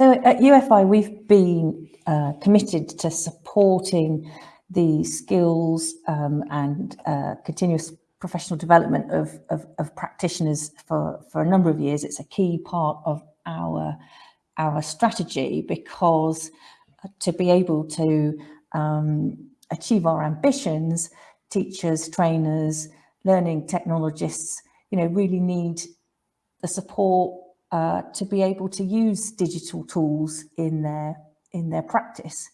So at UFI, we've been uh, committed to supporting the skills um, and uh, continuous professional development of, of, of, practitioners for, for a number of years. It's a key part of our, our strategy because to be able to um, achieve our ambitions, teachers, trainers, learning technologists, you know, really need the support uh, to be able to use digital tools in their in their practice.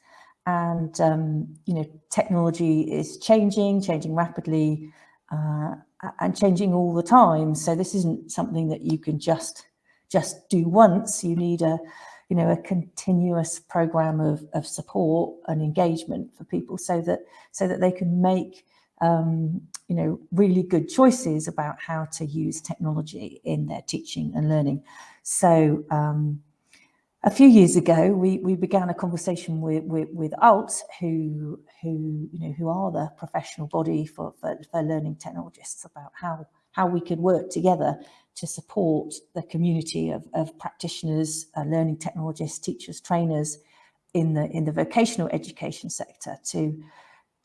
And um, you know, technology is changing, changing rapidly, uh, and changing all the time. So this isn't something that you can just just do once. You need a you know a continuous program of, of support and engagement for people so that so that they can make um, you know, really good choices about how to use technology in their teaching and learning. So um, a few years ago, we, we began a conversation with, with, with ALT, who, who, you know, who are the professional body for, for, for learning technologists about how, how we could work together to support the community of, of practitioners, uh, learning technologists, teachers, trainers in the, in the vocational education sector to,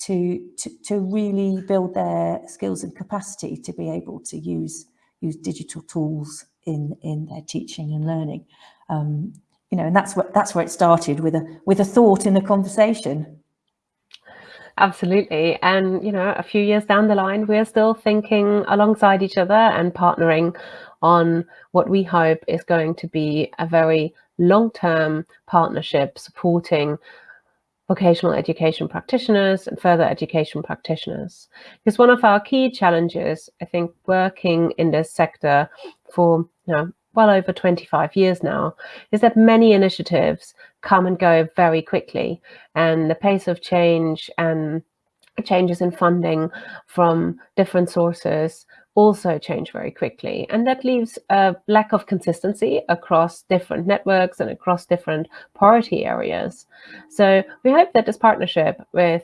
to, to, to really build their skills and capacity to be able to use, use digital tools in, in their teaching and learning. Um, you know, and that's what that's where it started with a with a thought in the conversation. Absolutely. And, you know, a few years down the line, we're still thinking alongside each other and partnering on what we hope is going to be a very long-term partnership supporting vocational education practitioners and further education practitioners. Because one of our key challenges, I think, working in this sector for you know well over 25 years now, is that many initiatives come and go very quickly, and the pace of change and changes in funding from different sources also change very quickly. And that leaves a lack of consistency across different networks and across different priority areas. So we hope that this partnership with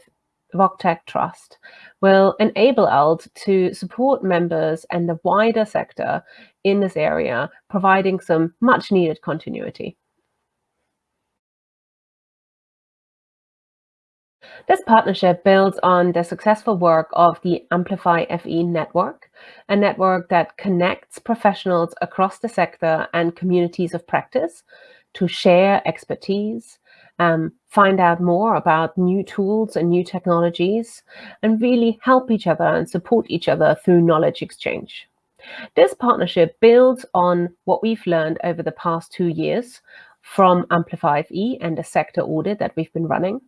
VocTech Trust will enable ALT to support members and the wider sector in this area, providing some much needed continuity. This partnership builds on the successful work of the Amplify FE network, a network that connects professionals across the sector and communities of practice to share expertise, um, find out more about new tools and new technologies, and really help each other and support each other through knowledge exchange. This partnership builds on what we've learned over the past two years from Amplify FE and the sector audit that we've been running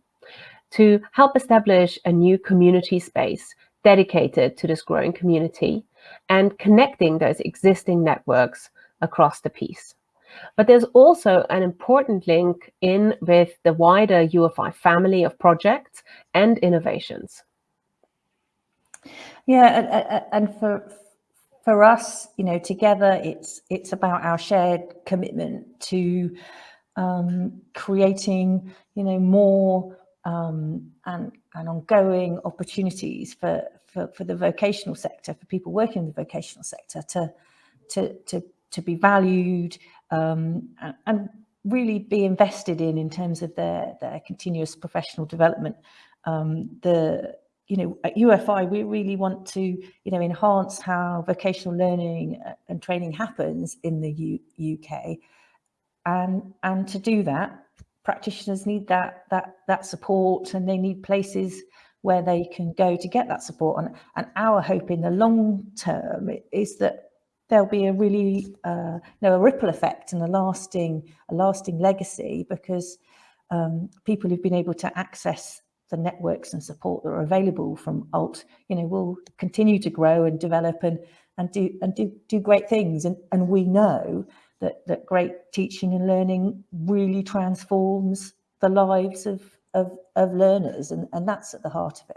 to help establish a new community space dedicated to this growing community and connecting those existing networks across the piece. But there's also an important link in with the wider UFI family of projects and innovations. Yeah, and for for us, you know, together, it's it's about our shared commitment to um, creating, you know, more um, and, and ongoing opportunities for, for, for the vocational sector, for people working in the vocational sector to, to, to, to be valued um, and, and, really be invested in in terms of their, their continuous professional development. Um, the you know, at UFI, we really want to, you know, enhance how vocational learning uh, and training happens in the U UK. And, and to do that, practitioners need that that that support and they need places where they can go to get that support. And, and our hope in the long term is that there'll be a really uh, you know, a ripple effect and a lasting a lasting legacy because um, people who've been able to access the networks and support that are available from alt you know will continue to grow and develop and and do and do do great things. And and we know that, that great teaching and learning really transforms the lives of, of, of learners and, and that's at the heart of it.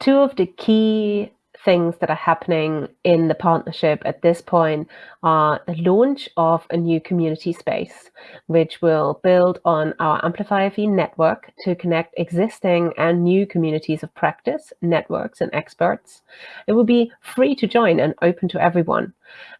Two of the key things that are happening in the partnership at this point are the launch of a new community space, which will build on our Amplify FE network to connect existing and new communities of practice, networks, and experts. It will be free to join and open to everyone,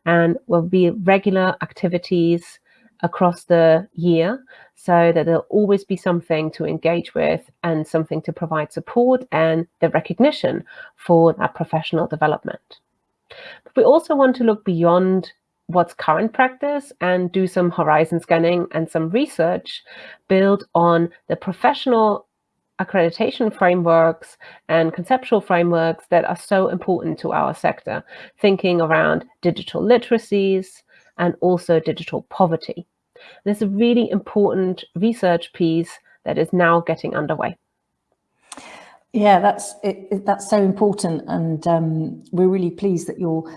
and will be regular activities across the year so that there'll always be something to engage with and something to provide support and the recognition for that professional development. But we also want to look beyond what's current practice and do some horizon scanning and some research built on the professional accreditation frameworks and conceptual frameworks that are so important to our sector, thinking around digital literacies and also digital poverty. There's a really important research piece that is now getting underway. Yeah, that's it, it, that's so important, and um, we're really pleased that you're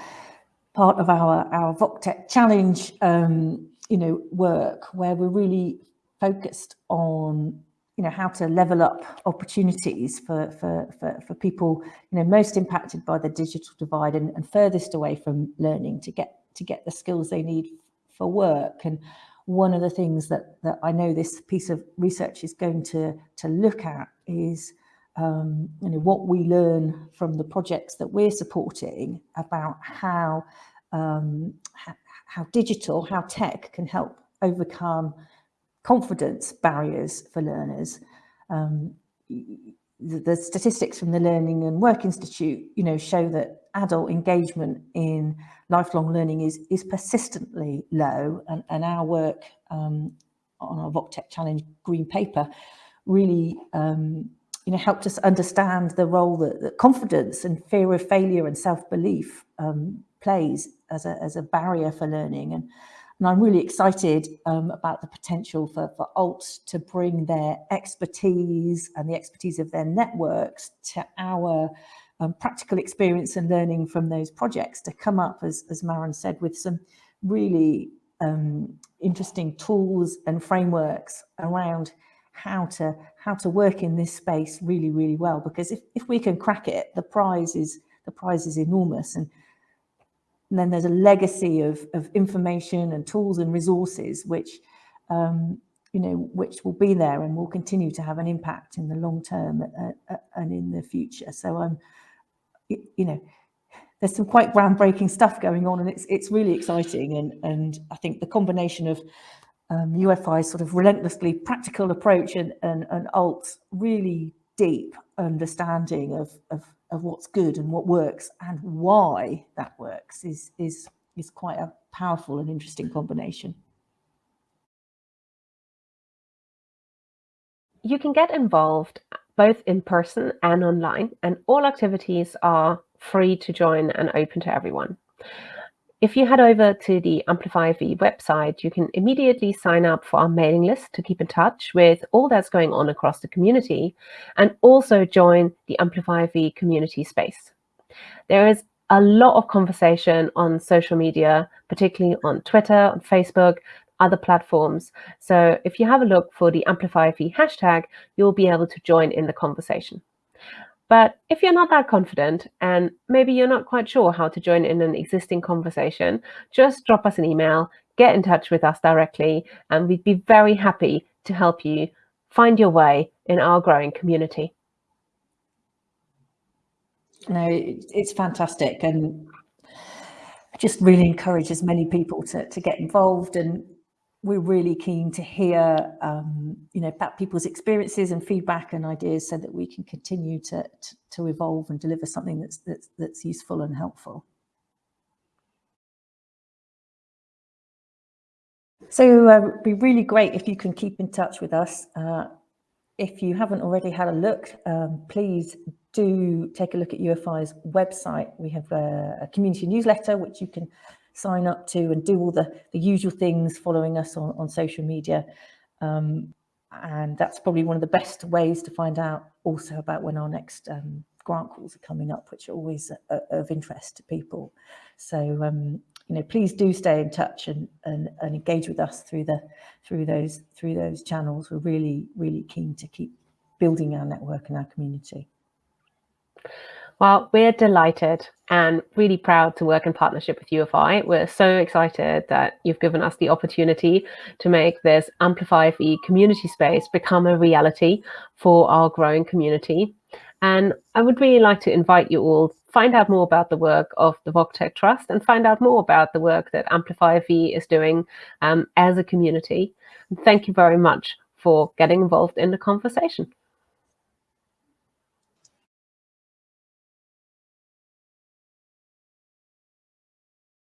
part of our our VocTech challenge, um, you know, work where we're really focused on you know how to level up opportunities for for for, for people you know most impacted by the digital divide and, and furthest away from learning to get to get the skills they need for work and one of the things that, that I know this piece of research is going to, to look at is um, you know, what we learn from the projects that we're supporting about how, um, how digital, how tech can help overcome confidence barriers for learners. Um, the, the, statistics from the Learning and Work Institute, you know, show that adult engagement in lifelong learning is, is persistently low and, and our work um, on our VocTech Challenge Green Paper really um, you know, helped us understand the role that, that confidence and fear of failure and self-belief um, plays as a, as a barrier for learning. And, and I'm really excited um, about the potential for, for ALT to bring their expertise and the expertise of their networks to our um, practical experience and learning from those projects to come up, as, as Maren said, with some really um, interesting tools and frameworks around how to how to work in this space really really well. Because if, if we can crack it the prize is the prize is enormous. And, and then there's a legacy of, of information and tools and resources which um, you know which will be there and will continue to have an impact in the long term uh, uh, and in the future. So I'm you know, there's some quite groundbreaking stuff going on and it's it's really exciting and and I think the combination of um, UFI's sort of relentlessly practical approach and, and, and ALT's really deep understanding of, of, of what's good and what works and why that works is, is, is quite a powerful and interesting combination. You can get involved both in person and online, and all activities are free to join and open to everyone. If you head over to the Amplify FE website, you can immediately sign up for our mailing list to keep in touch with all that's going on across the community and also join the Amplify FE community space. There is a lot of conversation on social media, particularly on Twitter, on Facebook, other platforms. So if you have a look for the Amplify FE hashtag, you'll be able to join in the conversation. But if you're not that confident and maybe you're not quite sure how to join in an existing conversation, just drop us an email, get in touch with us directly, and we'd be very happy to help you find your way in our growing community. No, it's fantastic. And just really encourage as many people to, to get involved and we're really keen to hear, um, you know, about people's experiences and feedback and ideas so that we can continue to, to, to evolve and deliver something that's, that's, that's useful and helpful. So uh, it'd be really great if you can keep in touch with us. Uh, if you haven't already had a look, um, please do take a look at UFI's website. We have a, a community newsletter, which you can sign up to and do all the, the usual things following us on, on social media. Um, and that's probably one of the best ways to find out also about when our next um, grant calls are coming up, which are always a, of interest to people. So, um, you know, please do stay in touch and, and, and engage with us through the through those through those channels. We're really, really keen to keep building our network and our community. Well, we're delighted and really proud to work in partnership with UFI. We're so excited that you've given us the opportunity to make this Amplify FE community space become a reality for our growing community. And I would really like to invite you all to find out more about the work of the VocTech Trust and find out more about the work that Amplify FE is doing um, as a community. And thank you very much for getting involved in the conversation.